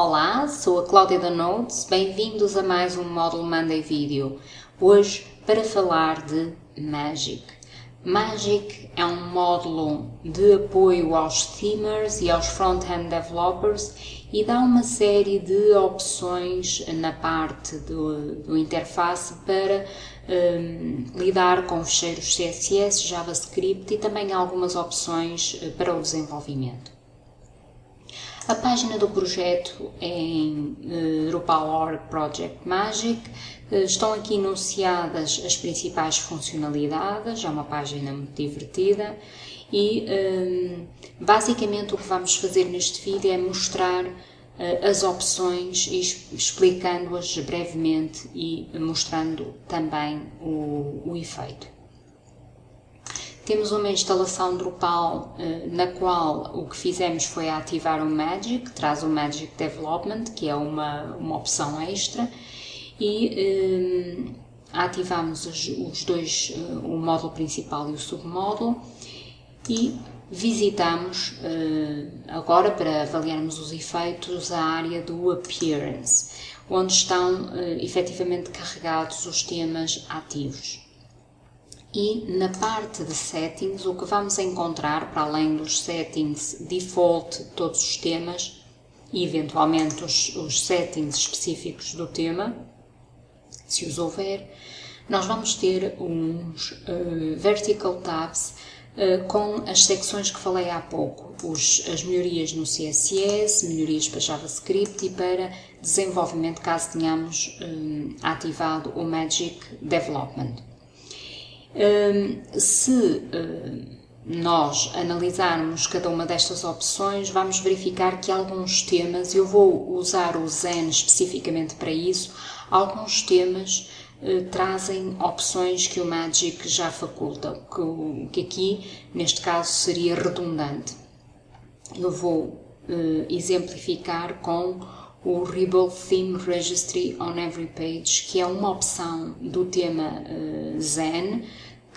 Olá, sou a Cláudia da Notes, bem-vindos a mais um módulo Monday Video. Hoje para falar de Magic. Magic é um módulo de apoio aos themers e aos front-end developers e dá uma série de opções na parte do, do interface para um, lidar com fecheiros CSS, JavaScript e também algumas opções eh, para o desenvolvimento. A página do projeto é em Drupal.org Project Magic. Uh, estão aqui enunciadas as principais funcionalidades, é uma página muito divertida e um, basicamente o que vamos fazer neste vídeo é mostrar as opções explicando-as brevemente e mostrando também o, o efeito. Temos uma instalação Drupal eh, na qual o que fizemos foi ativar o Magic, traz o Magic Development, que é uma, uma opção extra, e eh, ativamos os, os dois, eh, o módulo principal e o submódulo, e visitamos agora para avaliarmos os efeitos a área do Appearance, onde estão efetivamente carregados os temas ativos. E na parte de settings, o que vamos encontrar, para além dos settings default de todos os temas e eventualmente os, os settings específicos do tema, se os houver, nós vamos ter uns uh, vertical tabs uh, com as secções que falei há pouco, os, as melhorias no CSS, melhorias para JavaScript e para desenvolvimento caso tenhamos uh, ativado o Magic Development se nós analisarmos cada uma destas opções, vamos verificar que alguns temas, eu vou usar o Zen especificamente para isso, alguns temas eh, trazem opções que o Magic já faculta, que, aqui, neste caso, seria redundante. Eu vou exemplificar com o Rebuild Theme Registry on Every Page, que é uma opção do tema Zen,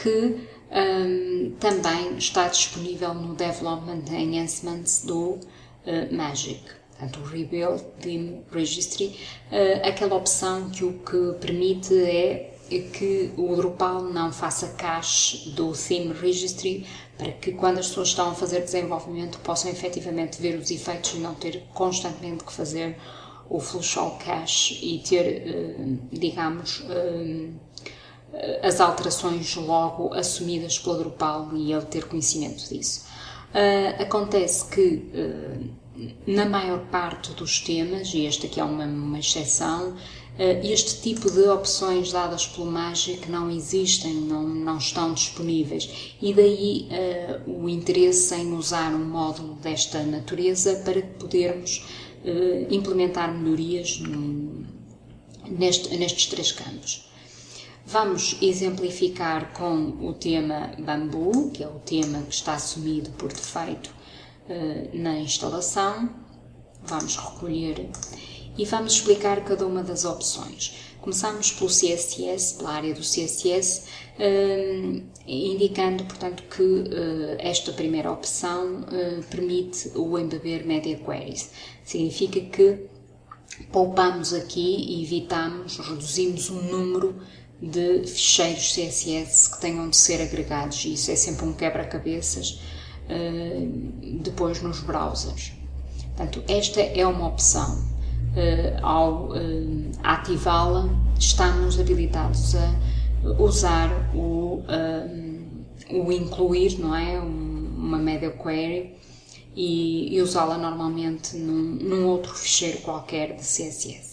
que um, também está disponível no Development Enhancements do uh, Magic. Portanto, o Rebuild Theme Registry, uh, aquela opção que o que permite é que o Drupal não faça cache do Theme Registry para que quando as pessoas estão a fazer desenvolvimento possam efetivamente ver os efeitos e não ter constantemente que fazer o flush all cache e ter, uh, digamos, as alterações logo assumidas pela Drupal e ele ter conhecimento disso. Uh, acontece que uh, na maior parte dos temas, e este aqui é uma, uma exceção, uh, este tipo de opções dadas pelo Magic não existem, não, não estão disponíveis e daí o interesse em usar um módulo desta natureza para podermos implementar melhorias neste, nestes três campos. Vamos exemplificar com o tema bambu, que é o tema que está assumido por defeito uh, na instalação. Vamos recolher e vamos explicar cada uma das opções. Começamos pelo CSS, pela área do CSS, eh, indicando, portanto, que uh, esta primeira opção permite o embeber Media Queries. Significa que poupamos aqui e evitamos, reduzimos o número de ficheiros CSS que tenham de ser agregados e isso é sempre um quebra-cabeças uh, depois nos browsers. Portanto, esta é uma opção. Uh, ao uh, ativá-la, estamos habilitados a usar o, o incluir, não é? Um, uma media query e, e usá-la normalmente num, num outro ficheiro qualquer de CSS.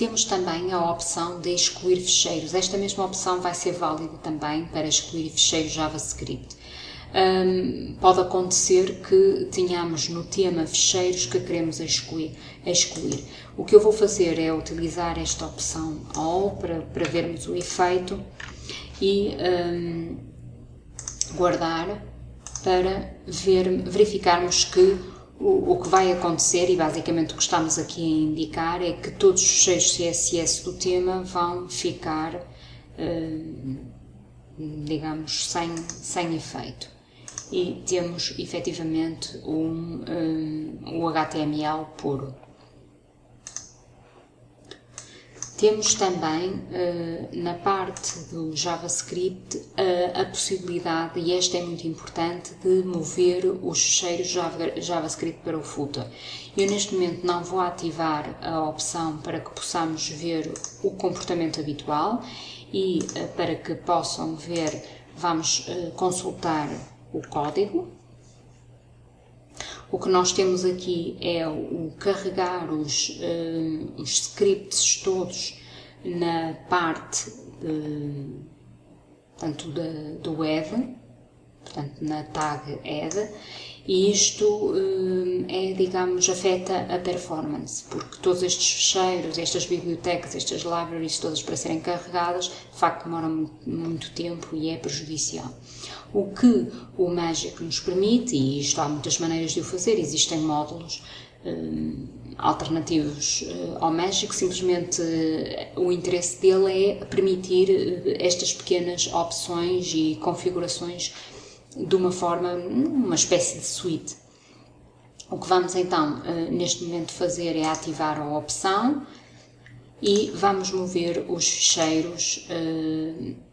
Temos também a opção de excluir ficheiros. Esta mesma opção vai ser válida também para excluir ficheiros JavaScript. Um, pode acontecer que tenhamos no tema ficheiros que queremos excluir, excluir. O que eu vou fazer é utilizar esta opção All para, para vermos o efeito e um, guardar para ver, verificarmos que o, o, que vai acontecer, e basicamente o que estamos aqui a indicar, é que todos os fecheiros CSS do tema vão ficar, uh, digamos, sem, sem efeito. e temos efetivamente um, um, o HTML puro. Temos também uh, na parte do JavaScript a possibilidade, e esta é muito importante, de mover os cheiros Java, JavaScript para o footer. Eu neste momento não vou ativar a opção para que possamos ver o comportamento habitual e uh, para que possam ver, vamos consultar o código o que nós temos aqui é o carregar os, uh, os scripts todos na parte de, portanto, de, do ed, portanto, na tag ed, e isto uh, é, digamos, afeta a performance, porque todos estes fecheiros, estas bibliotecas, estas libraries todas para serem carregadas, de facto demoram muito tempo e é prejudicial. O que o Magic nos permite, e isto há muitas maneiras de o fazer, existem módulos uh, alternativos uh, ao Magic, simplesmente o interesse dele é permitir estas pequenas opções e configurações de uma forma, uma espécie de suite. O que vamos então neste momento fazer é ativar a opção e vamos mover os ficheiros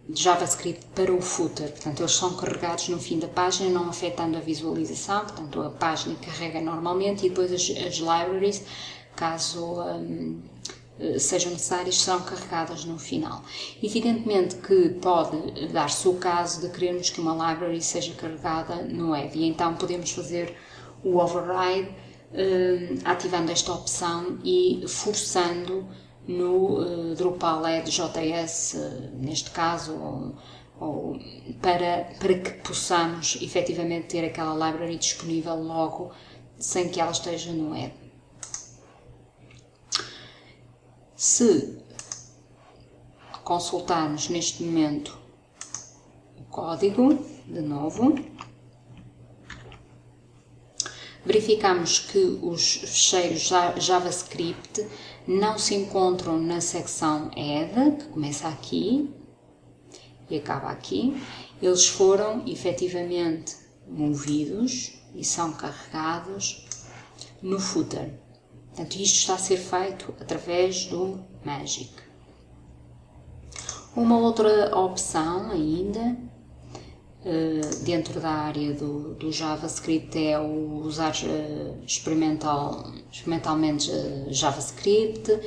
de JavaScript para o footer. Portanto, eles são carregados no fim da página, não afetando a visualização. Portanto, a página carrega normalmente e depois as, as libraries, caso um, sejam necessárias, serão carregadas no final. Evidentemente que pode dar-se o caso de querermos que uma library seja carregada no e então podemos fazer o override um, ativando esta opção e forçando no uh, Drupal EDJS, uh, neste caso, ou, ou, para, para que possamos efetivamente ter aquela library disponível logo, sem que ela esteja no web. Se consultarmos neste momento o código, de novo, verificamos que os fecheiros JavaScript não se encontram na secção Add, que começa aqui e acaba aqui. Eles foram efetivamente movidos e são carregados no footer. Portanto, isto está a ser feito através do Magic. Uma outra opção ainda eh, dentro da área do, do, JavaScript é usar uh, experimental, experimentalmente uh, JavaScript,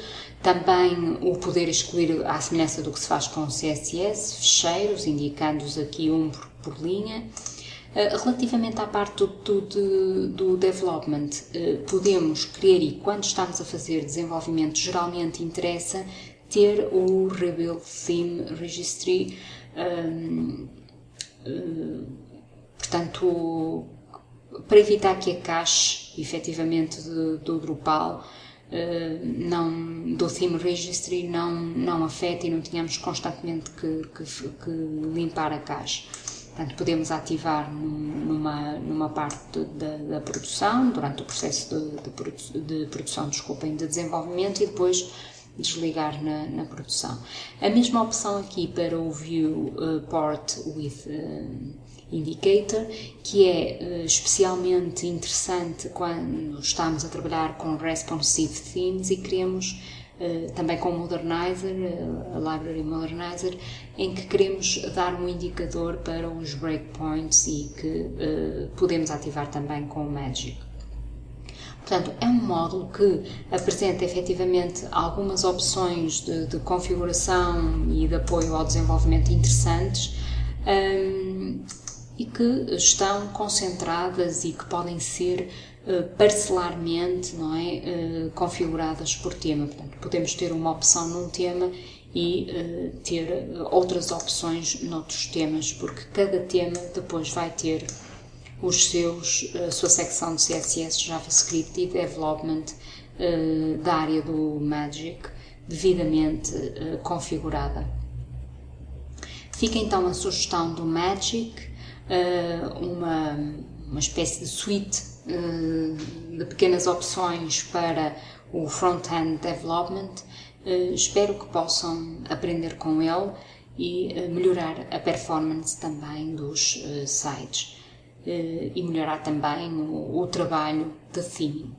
também o poder excluir à semelhança do que se faz com o CSS, fecheiros, indicando-os aqui um por, por linha. Relativamente à parte do, do, do development, podemos querer e quando estamos a fazer desenvolvimento, geralmente interessa ter o Rebuild Theme Registry um, portanto, para evitar que a cache, efetivamente, do, Drupal, não, do Theme Registry não, não e não tenhamos constantemente que, que, que limpar a cache. Portanto, podemos ativar numa, numa parte da, da produção, durante o processo de, de, de produção, desculpem, de desenvolvimento e depois desligar na, na, produção. A mesma opção aqui para o View uh, Port with uh, Indicator, que é uh, especialmente interessante quando estamos a trabalhar com responsive themes e queremos também com o Modernizer, a Library Modernizer, em que queremos dar um indicador para os breakpoints e que podemos ativar também com o Magic. Portanto, é um módulo que apresenta efetivamente algumas opções de, de configuração e de apoio ao desenvolvimento interessantes um, e que estão concentradas e que podem ser parcelarmente não é, uh, configuradas por tema. Portanto, podemos ter uma opção num tema e uh, ter outras opções noutros temas, porque cada tema depois vai ter os seus, a sua secção de CSS, JavaScript e Development da área do Magic devidamente configurada. Fica então a sugestão do Magic, uma, uma espécie de suite de pequenas opções para o front-end development. espero que possam aprender com ele e melhorar a performance também dos sites. e melhorar também o, o trabalho de theming.